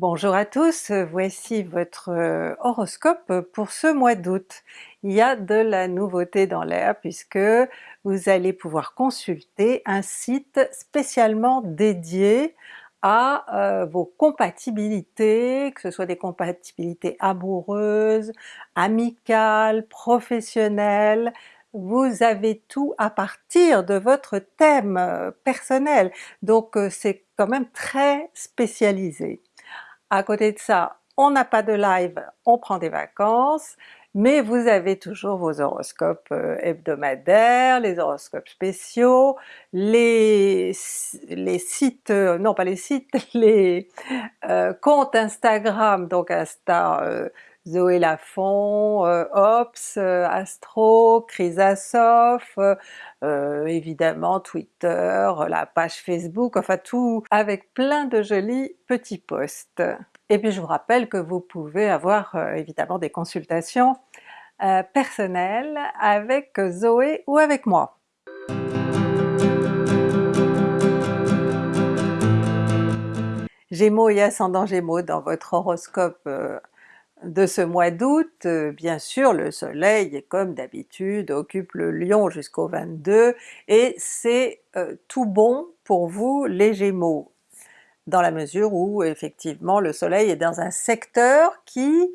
Bonjour à tous, voici votre euh, horoscope pour ce mois d'août. Il y a de la nouveauté dans l'air puisque vous allez pouvoir consulter un site spécialement dédié à euh, vos compatibilités, que ce soit des compatibilités amoureuses, amicales, professionnelles, vous avez tout à partir de votre thème euh, personnel, donc c'est quand même très spécialisé. À côté de ça, on n'a pas de live, on prend des vacances, mais vous avez toujours vos horoscopes euh, hebdomadaires, les horoscopes spéciaux, les, les sites, euh, non pas les sites, les euh, comptes Instagram, donc Insta Zoé Lafont, euh, Ops, euh, Astro, Chrysasof, euh, évidemment Twitter, la page Facebook, enfin tout avec plein de jolis petits posts. Et puis je vous rappelle que vous pouvez avoir évidemment des consultations personnelles avec Zoé ou avec moi. Gémeaux et ascendant Gémeaux dans votre horoscope de ce mois d'août, euh, bien sûr le soleil comme d'habitude occupe le lion jusqu'au 22 et c'est euh, tout bon pour vous les Gémeaux, dans la mesure où effectivement le soleil est dans un secteur qui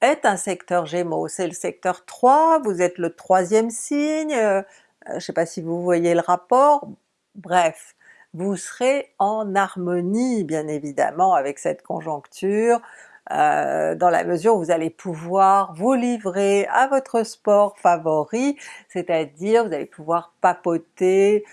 est un secteur Gémeaux, c'est le secteur 3, vous êtes le troisième signe, euh, je ne sais pas si vous voyez le rapport, bref, vous serez en harmonie bien évidemment avec cette conjoncture, euh, dans la mesure où vous allez pouvoir vous livrer à votre sport favori, c'est-à-dire vous allez pouvoir papoter,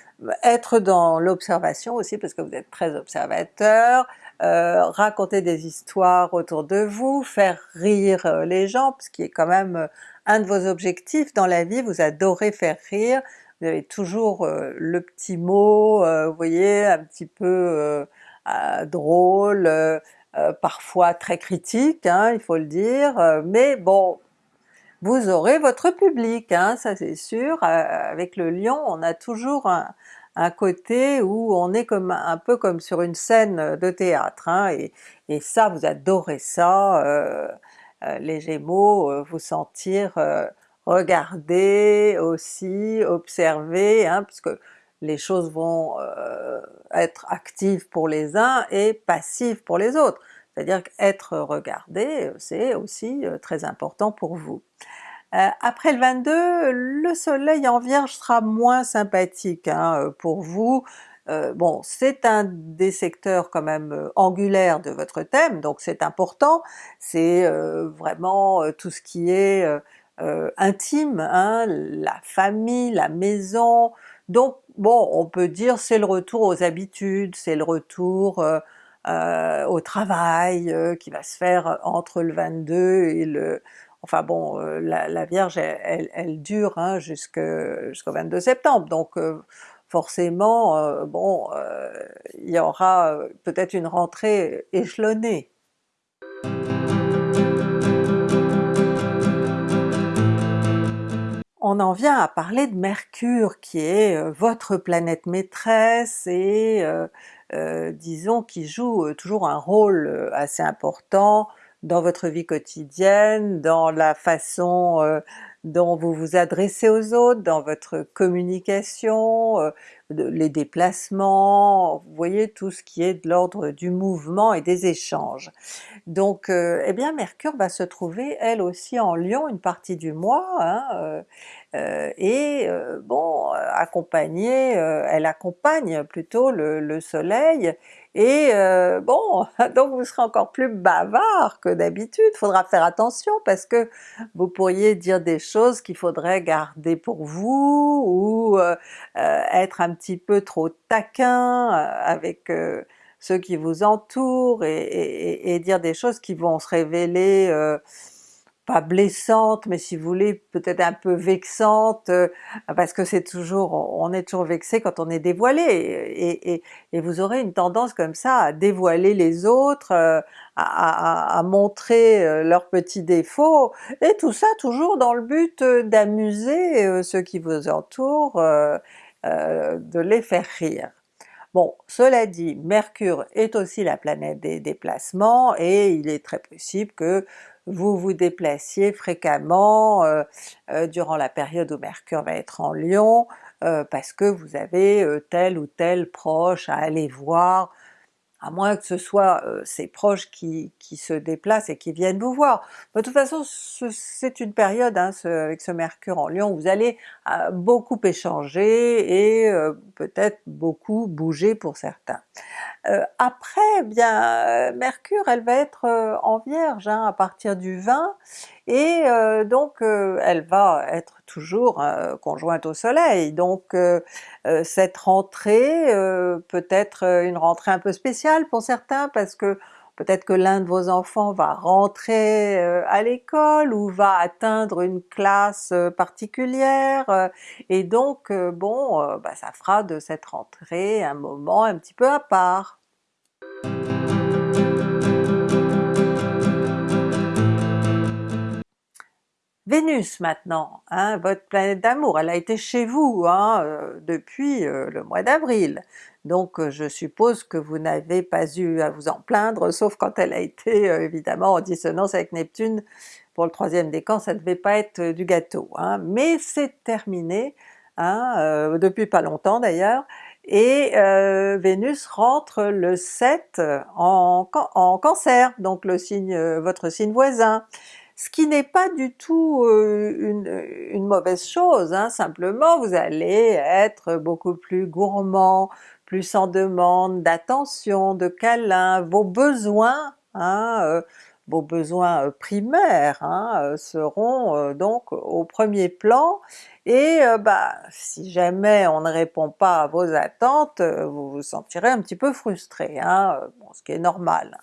être dans l'observation aussi parce que vous êtes très observateur, euh, raconter des histoires autour de vous, faire rire euh, les gens, ce qui est quand même un de vos objectifs dans la vie, vous adorez faire rire, vous avez toujours le petit mot, vous voyez, un petit peu drôle, euh, parfois très critique, hein, il faut le dire, euh, mais bon, vous aurez votre public, hein, ça c'est sûr. Euh, avec le lion, on a toujours un, côté où on est comme un peu comme sur une scène de théâtre, hein, et, ça vous adorez ça, les Gémeaux, vous sentir regarder aussi, observer, hein, puisque les choses vont euh, être actives pour les uns et passives pour les autres. C'est-à-dire qu'être regardé, c'est aussi euh, très important pour vous. Euh, après le 22, le soleil en Vierge sera moins sympathique hein, pour vous. bon, c'est un des secteurs quand même angulaires de votre thème, donc c'est important, c'est vraiment tout ce qui est intime, hein, la famille, la maison, donc bon, on peut dire c'est le retour aux habitudes, c'est le retour euh, euh, au travail euh, qui va se faire entre le 22 et le... Enfin bon, la, Vierge elle, dure hein, jusqu'au 22 septembre, donc forcément bon, il y aura peut-être une rentrée échelonnée. On en vient à parler de Mercure qui est euh, votre planète maîtresse et euh, euh, disons qui joue toujours un rôle assez important dans votre vie quotidienne, dans la façon dont vous vous adressez aux autres, dans votre communication, les déplacements, vous voyez tout ce qui est de l'ordre du mouvement et des échanges. Donc eh bien Mercure va se trouver elle aussi en Lion une partie du mois, hein, et euh, bon, accompagner, euh, elle accompagne plutôt le, soleil, et bon, donc vous serez encore plus bavard que d'habitude, faudra faire attention parce que vous pourriez dire des choses qu'il faudrait garder pour vous, ou être un petit peu trop taquin avec ceux qui vous entourent, et, dire des choses qui vont se révéler pas blessante, mais si vous voulez peut-être un peu vexante, euh, parce que c'est toujours, on est toujours vexé quand on est dévoilé, et, et, vous aurez une tendance comme ça à dévoiler les autres, euh, à, montrer euh, leurs petits défauts, et tout ça toujours dans le but d'amuser ceux qui vous entourent, de les faire rire. Bon, cela dit, Mercure est aussi la planète des déplacements et il est très possible que vous vous déplaciez fréquemment euh, euh, durant la période où Mercure va être en Lion, euh, parce que vous avez tel ou tel proche à aller voir, à moins que ce soit euh, ces proches qui, qui, se déplacent et qui viennent vous voir. De toute façon c'est une période hein, avec ce Mercure en Lion, vous allez euh, beaucoup échanger et euh, peut-être beaucoup bouger pour certains. Après, eh bien Mercure elle va être en Vierge hein, à partir du 20, et donc elle va être toujours conjointe au soleil, donc cette rentrée peut être une rentrée un peu spéciale pour certains parce que peut-être que l'un de vos enfants va rentrer à l'école ou va atteindre une classe particulière, et donc bon, bah, ça fera de cette rentrée un moment un petit peu à part. Vénus maintenant, hein, votre planète d'amour, elle a été chez vous hein, euh, depuis euh, le mois d'avril, donc euh, je suppose que vous n'avez pas eu à vous en plaindre, sauf quand elle a été évidemment en dissonance avec Neptune. Pour le troisième décan, ça ne devait pas être du gâteau, hein. mais c'est terminé, depuis pas longtemps d'ailleurs, et Vénus rentre le 7 en, Cancer, donc votre signe voisin ce qui n'est pas du tout une, mauvaise chose, hein. simplement vous allez être beaucoup plus gourmand, plus en demande d'attention, de câlin, vos besoins, hein, vos besoins euh, primaires hein, seront donc au premier plan, et bah si jamais on ne répond pas à vos attentes, vous vous sentirez un petit peu frustré, hein, ce qui est normal.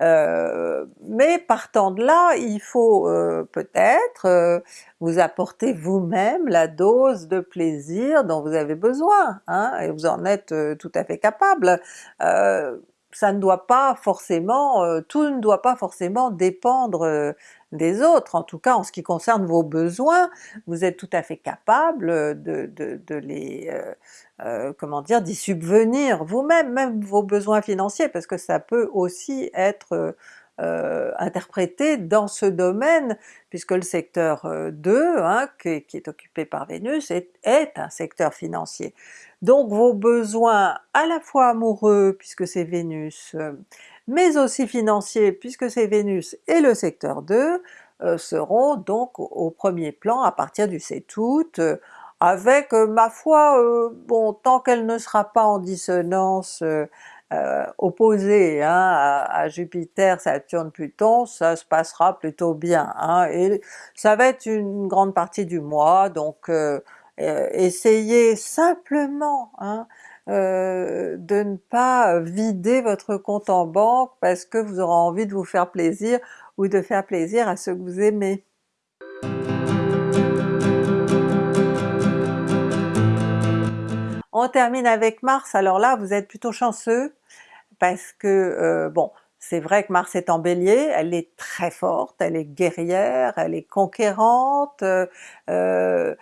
mais partant de là, il faut peut-être vous apporter vous-même la dose de plaisir dont vous avez besoin, hein, et vous en êtes tout à fait capable ça ne doit pas forcément, euh, tout ne doit pas forcément dépendre euh, des autres, en tout cas en ce qui concerne vos besoins, vous êtes tout à fait capable de, de, les, euh, comment dire, d'y subvenir vous-même, même vos besoins financiers, parce que ça peut aussi être interprété dans ce domaine, puisque le secteur 2, hein, qui, est occupé par Vénus, est, un secteur financier. Donc vos besoins à la fois amoureux puisque c'est Vénus, euh, mais aussi financiers puisque c'est Vénus et le secteur 2, euh, seront donc au premier plan à partir du 7 août, euh, avec ma foi, bon tant qu'elle ne sera pas en dissonance opposée hein, à, Jupiter, Saturne, Pluton, ça se passera plutôt bien, hein, ça va être une grande partie du mois, donc euh, essayez simplement hein, euh, de ne pas vider votre compte en banque parce que vous aurez envie de vous faire plaisir ou de faire plaisir à ceux que vous aimez. On termine avec Mars, alors là vous êtes plutôt chanceux parce que euh, bon, c'est vrai que Mars est en Bélier, elle est très forte, elle est guerrière, elle est conquérante, euh,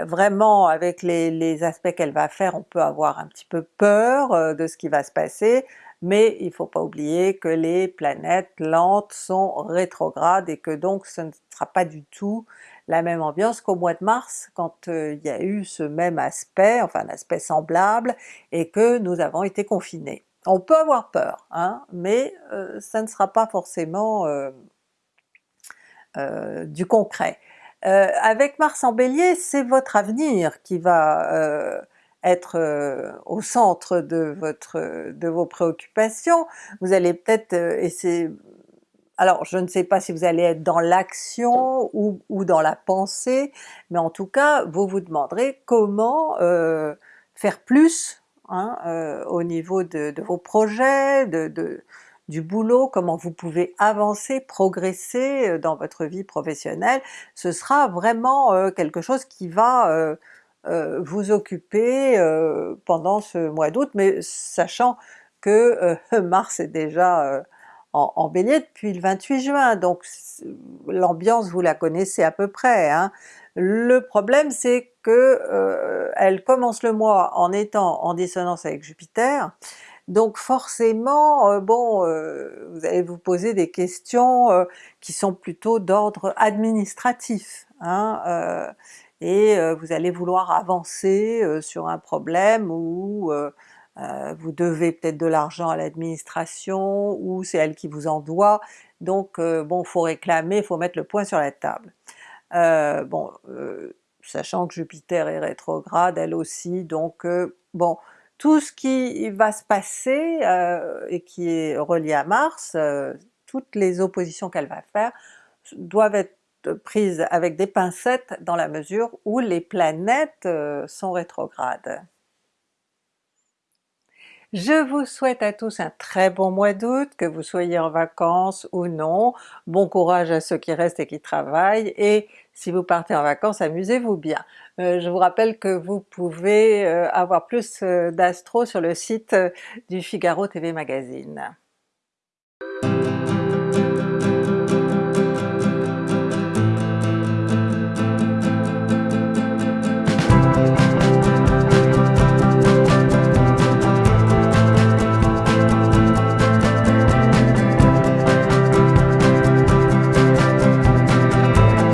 vraiment avec les, aspects qu'elle va faire, on peut avoir un petit peu peur euh, de ce qui va se passer, mais il faut pas oublier que les planètes lentes sont rétrogrades et que donc ce ne sera pas du tout la même ambiance qu'au mois de mars quand euh, il y a eu ce même aspect, enfin un aspect semblable, et que nous avons été confinés. On peut avoir peur, hein, mais ça ne sera pas forcément du concret. Euh, avec Mars en Bélier, c'est votre avenir qui va euh, être euh, au centre de, votre, de vos préoccupations. Vous allez peut-être essayer... Alors je ne sais pas si vous allez être dans l'action ou, ou, dans la pensée, mais en tout cas vous vous demanderez comment faire plus hein, au niveau de, vos projets, du boulot, comment vous pouvez avancer, progresser euh, dans votre vie professionnelle, ce sera vraiment euh, quelque chose qui va euh, vous occuper pendant ce mois d'août, mais sachant que Mars est déjà en, Bélier depuis le 28 juin, donc l'ambiance vous la connaissez à peu près, hein. Le problème c'est que euh, elle commence le mois en étant en dissonance avec Jupiter, donc forcément, euh, bon, euh, vous allez vous poser des questions qui sont plutôt d'ordre administratif, hein, et vous allez vouloir avancer sur un problème ou vous devez peut-être de l'argent à l'administration, ou c'est elle qui vous en doit, donc bon, faut réclamer, faut mettre le point sur la table. Euh, bon, euh, sachant que Jupiter est rétrograde elle aussi, donc euh, bon, tout ce qui va se passer et qui est relié à Mars, toutes les oppositions qu'elle va faire doivent être prises avec des pincettes dans la mesure où les planètes sont rétrogrades. Je vous souhaite à tous un très bon mois d'août, que vous soyez en vacances ou non, bon courage à ceux qui restent et qui travaillent, et si vous partez en vacances, amusez-vous bien. Euh, je vous rappelle que vous pouvez euh, avoir plus euh, d'astro sur le site du Figaro TV Magazine.